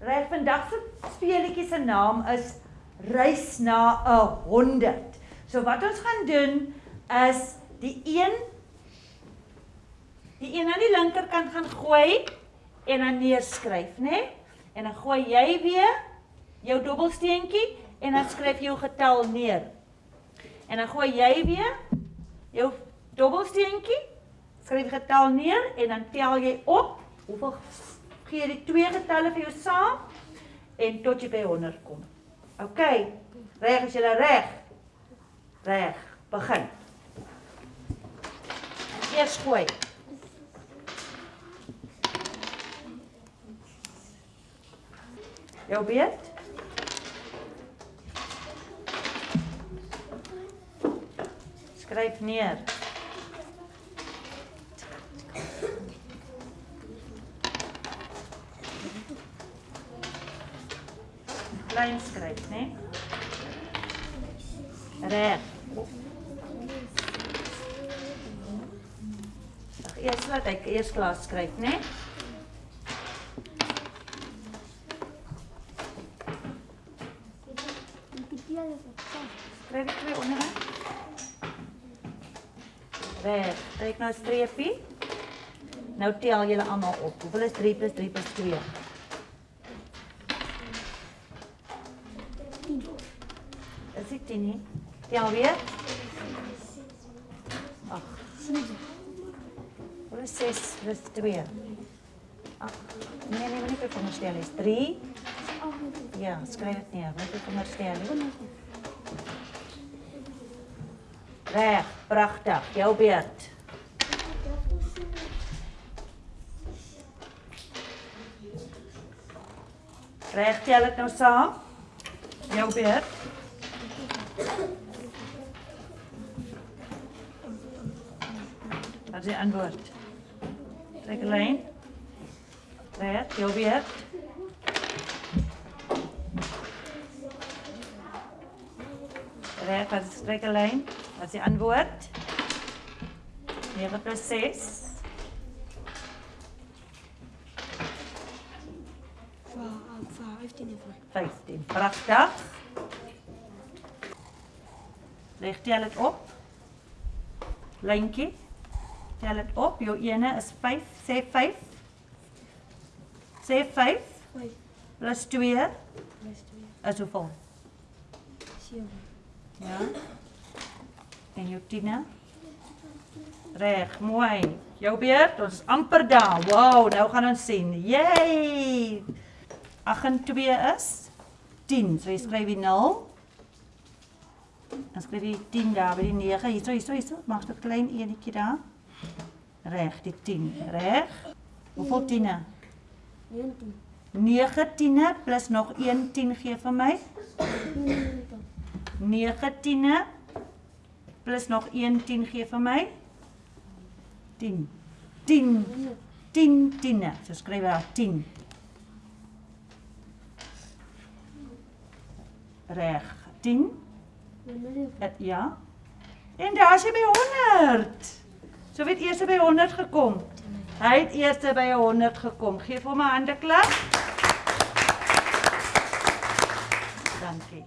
Reg, vandag se speletjie se naam is Reis na 'n 100. So wat ons gaan doen is die een die een aan die linkerkant gaan gooi en dan neerskryf, né? Nee? En dan gooi jy weer jou dobbelsteentjie en dan skryf jy jou getal neer. En dan gooi jy weer jou dobbelsteentjie, skryf getal neer en dan tel jy op hoeveel gee die twee getalle vir jou saam en tot jy by 100 kom. OK. Reg as jy reg. Reg. Begin. Eers gooi. Jou beurt. Skryf neer. Klein skryf, né? Reg. Ag, eers laat ek eers klaar skryf, né? Skryf ek twee onderaan. Reg, trek nou 'n streepie. Nou tel julle almal op. Hoeveel is 3 + 3 + 2? Is dit 10 nie? Tel weer. Ag, 7. Hoeveel is 6 + 2? Ag, nee nee, moet nie vir onderstel is. 3. Ja, skryf dit neer. Moet jy onderstel nie. Reg, pragtig. Jou beurt. Reg, tel dit nou saam. Jou beurt. Wat is die antwoord? Trek 'n lyn. Reg, jou beurt. Reg, wat is trek 'n lyn? Wat is die antwoord? 9 plus 6. 15. Leg tel dit op. Lyntjie. Tel dit op. Jou ene is 5, sê 5. Sê 5 plus 2 is hoeveel? 7. Ja. En jou tiene? Reg, mooi. Jou beurt, ons is amper daar. Wow, nou gaan ons sien. Yay! 8 en 2 is 10. So jy skryf die 0. Dan skryf jy 10 daar by die 9. Hierso, hierso, hierso. Maak dit klein enetjie daar. Reg, die 10. Reg. Hoeveel tiene? 19. 9 tiene plus nog 1 10 gee vir my. 9 tiene plus nog 1 10 gee vir my 10 10 10 tiene so skryf daar 10 reg 10 het, ja. En daar is hy by 100 so weet eers by 100 gekom. Hy het eers by 100 gekom. Gee vir my 'n hande klap. Dankie